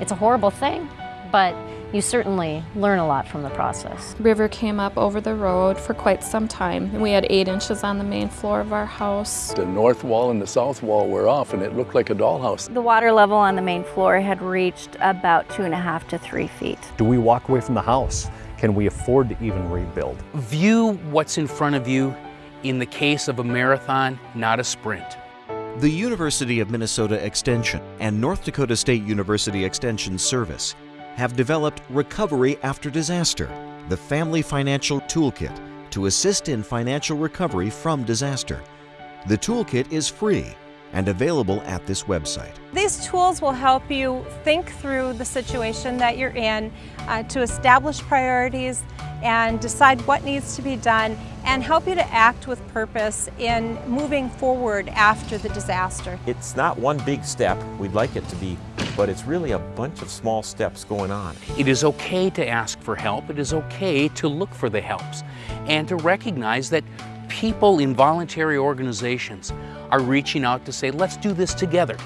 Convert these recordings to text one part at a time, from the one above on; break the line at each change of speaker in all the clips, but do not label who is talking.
It's a horrible thing, but you certainly learn a lot from the process.
River came up over the road for quite some time. and We had eight inches on the main floor of our house.
The north wall and the south wall were off and it looked like a dollhouse.
The water level on the main floor had reached about two and a half to three feet.
Do we walk away from the house? Can we afford to even rebuild?
View what's in front of you in the case of a marathon, not a sprint.
The University of Minnesota Extension and North Dakota State University Extension Service have developed Recovery After Disaster, the Family Financial Toolkit to assist in financial recovery from disaster. The toolkit is free and available at this website.
These tools will help you think through the situation that you're in uh, to establish priorities and decide what needs to be done and help you to act with purpose in moving forward after the disaster.
It's not one big step, we'd like it to be, but it's really a bunch of small steps going on.
It is okay to ask for help. It is okay to look for the helps and to recognize that people in voluntary organizations are reaching out to say, let's do this together.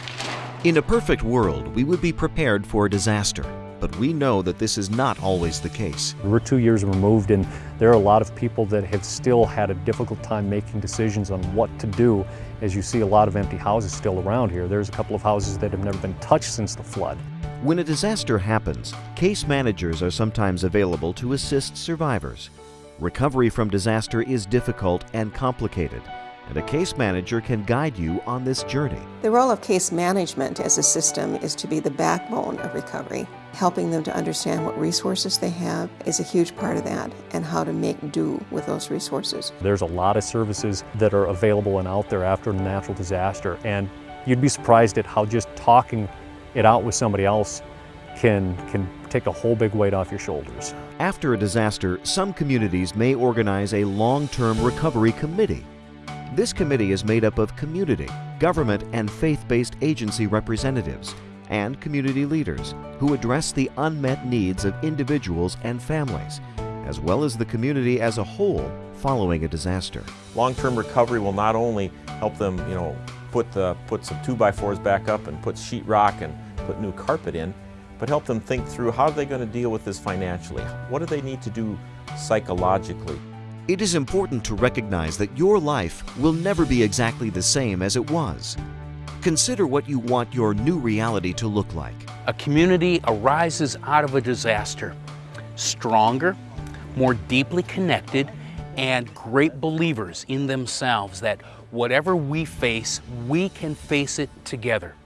In a perfect world, we would be prepared for a disaster, but we know that this is not always the case.
We're two years removed and there are a lot of people that have still had a difficult time making decisions on what to do as you see a lot of empty houses still around here. There's a couple of houses that have never been touched since the flood.
When a disaster happens, case managers are sometimes available to assist survivors. Recovery from disaster is difficult and complicated, and a case manager can guide you on this journey.
The role of case management as a system is to be the backbone of recovery. Helping them to understand what resources they have is a huge part of that and how to make do with those resources.
There's a lot of services that are available and out there after a natural disaster and you'd be surprised at how just talking it out with somebody else can, can take a whole big weight off your shoulders.
After a disaster, some communities may organize a long-term recovery committee. This committee is made up of community, government, and faith-based agency representatives and community leaders who address the unmet needs of individuals and families, as well as the community as a whole following a disaster.
Long-term recovery will not only help them, you know, put, the, put some 2x4s back up and put sheetrock and put new carpet in, but help them think through how are they going to deal with this financially? What do they need to do psychologically?
It is important to recognize that your life will never be exactly the same as it was. Consider what you want your new reality to look like.
A community arises out of a disaster stronger, more deeply connected, and great believers in themselves that whatever we face, we can face it together.